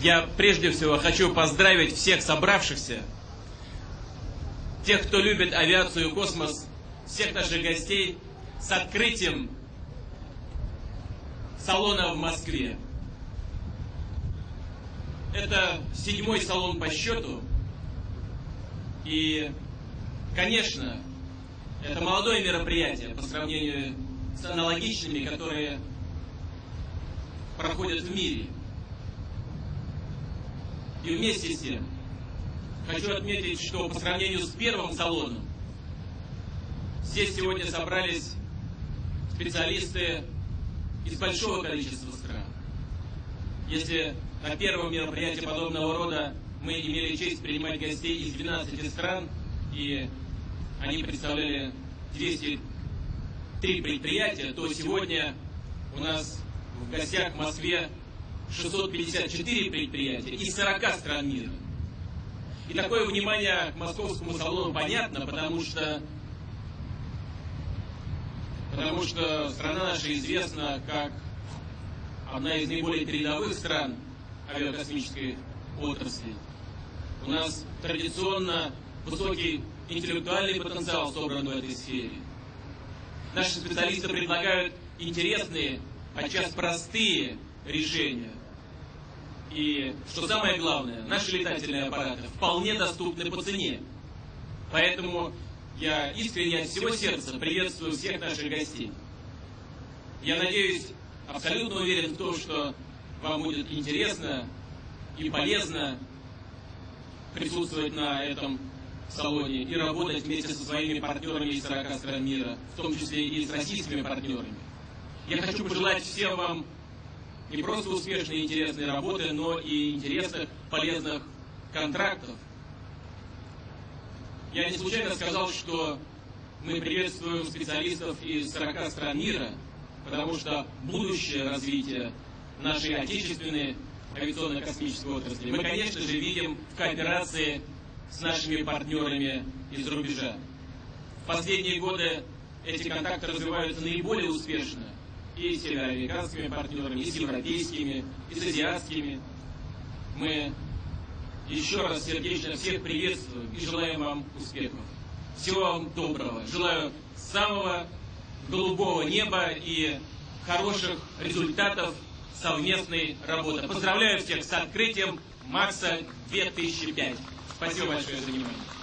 Я прежде всего хочу поздравить всех собравшихся, тех, кто любит авиацию и космос, всех наших гостей с открытием салона в Москве. Это седьмой салон по счету. И, конечно, это молодое мероприятие по сравнению с аналогичными, которые проходят в мире. И вместе с тем хочу отметить, что по сравнению с первым салоном здесь сегодня собрались специалисты из большого количества стран. Если на первом мероприятии подобного рода мы имели честь принимать гостей из 12 стран, и они представляли 203 предприятия, то сегодня у нас в гостях в Москве 654 предприятия из 40 стран мира. И такое внимание к московскому салону понятно, потому что, потому что страна наша известна как одна из наиболее передовых стран авиакосмической отрасли. У нас традиционно высокий интеллектуальный потенциал собран в этой сфере. Наши специалисты предлагают интересные, подчас простые решения. И, что самое главное, наши летательные аппараты вполне доступны по цене. Поэтому я искренне от всего сердца приветствую всех наших гостей. Я надеюсь, абсолютно уверен в том, что вам будет интересно и полезно присутствовать на этом салоне и работать вместе со своими партнерами из 40 стран мира, в том числе и с российскими партнерами. Я хочу пожелать всем вам не просто успешной и интересной работы, но и интересных, полезных контрактов. Я не случайно сказал, что мы приветствуем специалистов из 40 стран мира, потому что будущее развитие нашей отечественной авиационно-космической отрасли мы, конечно же, видим в кооперации с нашими партнерами из рубежа. В последние годы эти контакты развиваются наиболее успешно и с североамериканскими партнерами, и с европейскими, и с азиатскими. Мы еще раз сердечно всех приветствуем и желаем вам успехов. Всего вам доброго. Желаю самого голубого неба и хороших результатов совместной работы. Поздравляю всех с открытием Макса 2005. Спасибо большое за внимание.